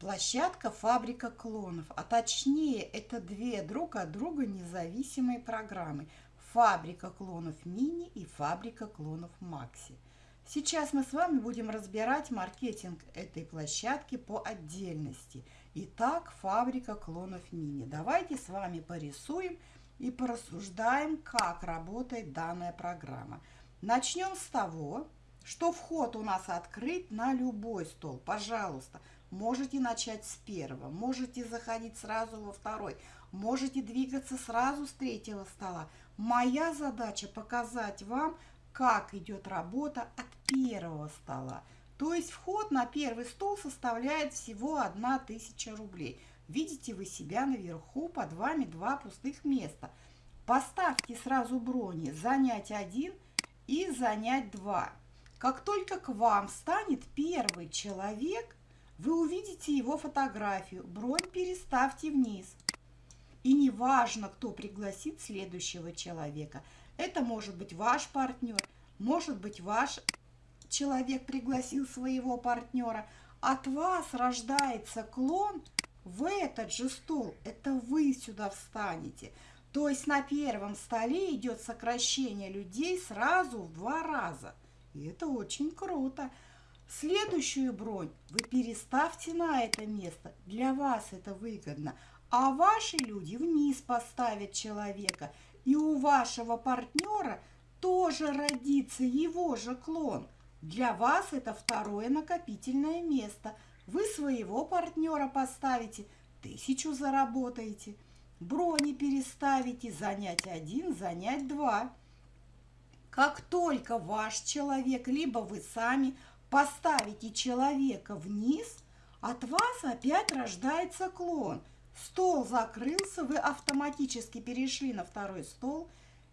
Площадка «Фабрика клонов», а точнее это две друг от друга независимые программы «Фабрика клонов мини» и «Фабрика клонов макси». Сейчас мы с вами будем разбирать маркетинг этой площадки по отдельности. Итак, «Фабрика клонов мини». Давайте с вами порисуем и порассуждаем, как работает данная программа. Начнем с того, что вход у нас открыт на любой стол. Пожалуйста, Можете начать с первого, можете заходить сразу во второй, можете двигаться сразу с третьего стола. Моя задача показать вам, как идет работа от первого стола. То есть вход на первый стол составляет всего 1000 рублей. Видите вы себя наверху, под вами два пустых места. Поставьте сразу брони «Занять один» и «Занять два». Как только к вам встанет первый человек – вы увидите его фотографию. Бронь переставьте вниз. И не важно, кто пригласит следующего человека. Это может быть ваш партнер, может быть ваш человек пригласил своего партнера. От вас рождается клон в этот же стол. Это вы сюда встанете. То есть на первом столе идет сокращение людей сразу в два раза. И это очень круто. Следующую бронь вы переставьте на это место. Для вас это выгодно. А ваши люди вниз поставят человека. И у вашего партнера тоже родится его же клон. Для вас это второе накопительное место. Вы своего партнера поставите, тысячу заработаете. Брони переставите, занять один, занять два. Как только ваш человек, либо вы сами – поставите человека вниз, от вас опять рождается клон. Стол закрылся, вы автоматически перешли на второй стол,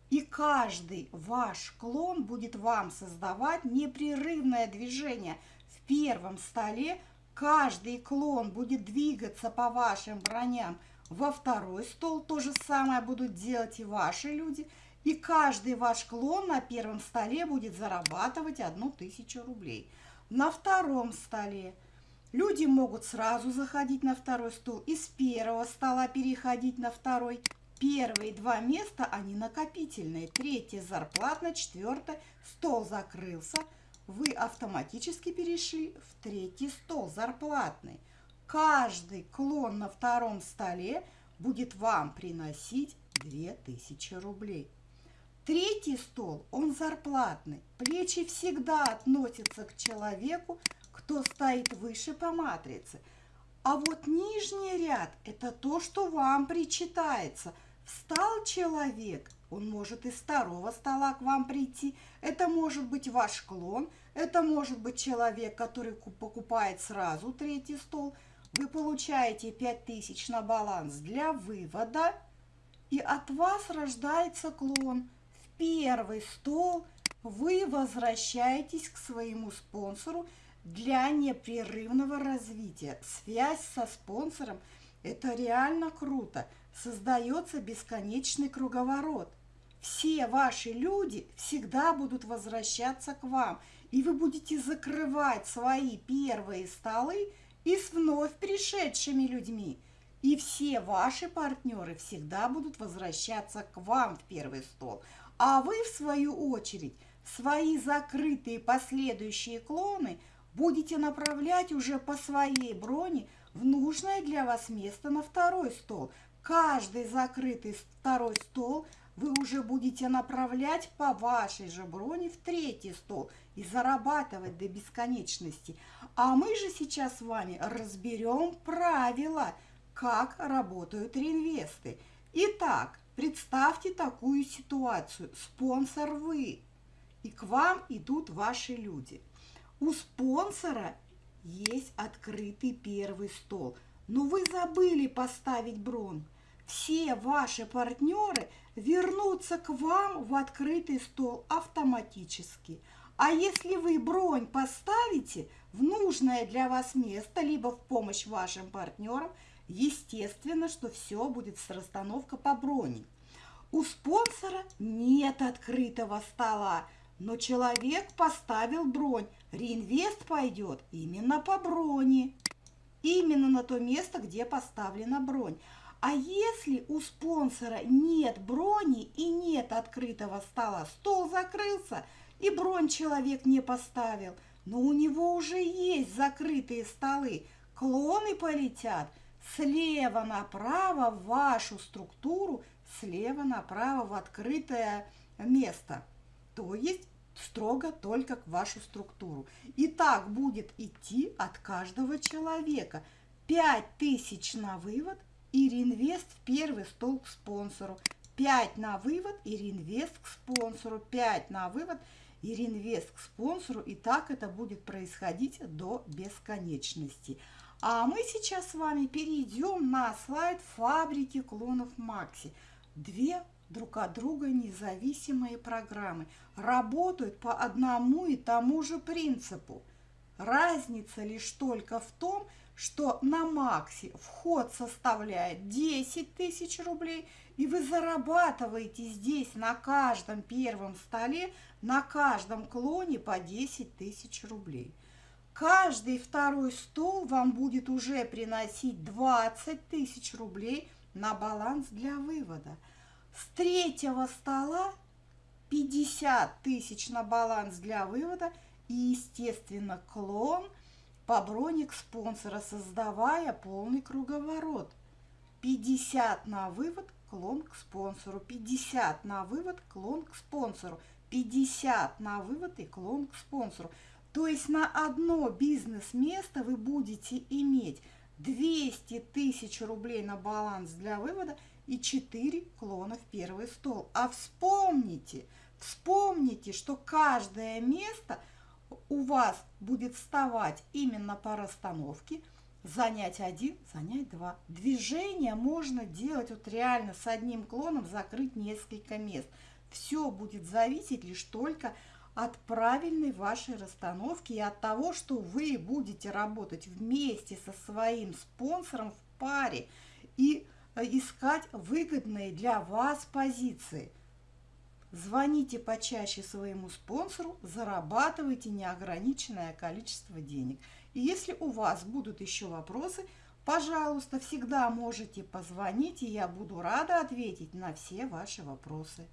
и каждый ваш клон будет вам создавать непрерывное движение. В первом столе каждый клон будет двигаться по вашим броням. Во второй стол то же самое будут делать и ваши люди. И каждый ваш клон на первом столе будет зарабатывать одну тысячу рублей на втором столе. Люди могут сразу заходить на второй стул и с первого стола переходить на второй. Первые два места, они накопительные. Третье зарплатное, четвертое стол закрылся. Вы автоматически перешли в третий стол зарплатный. Каждый клон на втором столе будет вам приносить 2000 рублей. Третий стол, он зарплатный. Плечи всегда относятся к человеку, кто стоит выше по матрице. А вот нижний ряд – это то, что вам причитается. Встал человек, он может из второго стола к вам прийти. Это может быть ваш клон, это может быть человек, который покупает сразу третий стол. Вы получаете 5000 на баланс для вывода, и от вас рождается клон – первый стол вы возвращаетесь к своему спонсору для непрерывного развития. Связь со спонсором – это реально круто. Создается бесконечный круговорот. Все ваши люди всегда будут возвращаться к вам, и вы будете закрывать свои первые столы и с вновь пришедшими людьми. И все ваши партнеры всегда будут возвращаться к вам в первый стол – а вы, в свою очередь, свои закрытые последующие клоны будете направлять уже по своей броне в нужное для вас место на второй стол. Каждый закрытый второй стол вы уже будете направлять по вашей же броне в третий стол и зарабатывать до бесконечности. А мы же сейчас с вами разберем правила, как работают реинвесты. Итак, Представьте такую ситуацию. Спонсор вы, и к вам идут ваши люди. У спонсора есть открытый первый стол, но вы забыли поставить брон. Все ваши партнеры вернутся к вам в открытый стол автоматически. А если вы бронь поставите в нужное для вас место, либо в помощь вашим партнерам, естественно, что все будет с расстановка по броне. У спонсора нет открытого стола, но человек поставил бронь. Реинвест пойдет именно по броне. Именно на то место, где поставлена бронь. А если у спонсора нет брони и нет открытого стола, стол закрылся – и бронь человек не поставил, но у него уже есть закрытые столы. Клоны полетят слева направо в вашу структуру, слева направо в открытое место. То есть строго только к вашу структуру. И так будет идти от каждого человека. 5000 на вывод и реинвест в первый стол к спонсору. 5 на вывод и реинвест к спонсору. 5 на вывод и реинвест к спонсору, и так это будет происходить до бесконечности. А мы сейчас с вами перейдем на слайд фабрики клонов Макси. Две друг от друга независимые программы работают по одному и тому же принципу. Разница лишь только в том, что на Макси вход составляет 10 тысяч рублей, и вы зарабатываете здесь на каждом первом столе, на каждом клоне по 10 тысяч рублей. Каждый второй стол вам будет уже приносить 20 тысяч рублей на баланс для вывода. С третьего стола 50 тысяч на баланс для вывода и, естественно, клон – по броник спонсора, создавая полный круговорот. 50 на вывод, клон к спонсору, 50 на вывод, клон к спонсору, 50 на вывод и клон к спонсору. То есть на одно бизнес-место вы будете иметь 200 тысяч рублей на баланс для вывода и 4 клона в первый стол. А вспомните, вспомните, что каждое место – у вас будет вставать именно по расстановке, занять один, занять два. Движение можно делать вот реально с одним клоном, закрыть несколько мест. Все будет зависеть лишь только от правильной вашей расстановки и от того, что вы будете работать вместе со своим спонсором в паре и искать выгодные для вас позиции – Звоните почаще своему спонсору, зарабатывайте неограниченное количество денег. И если у вас будут еще вопросы, пожалуйста, всегда можете позвонить, и я буду рада ответить на все ваши вопросы.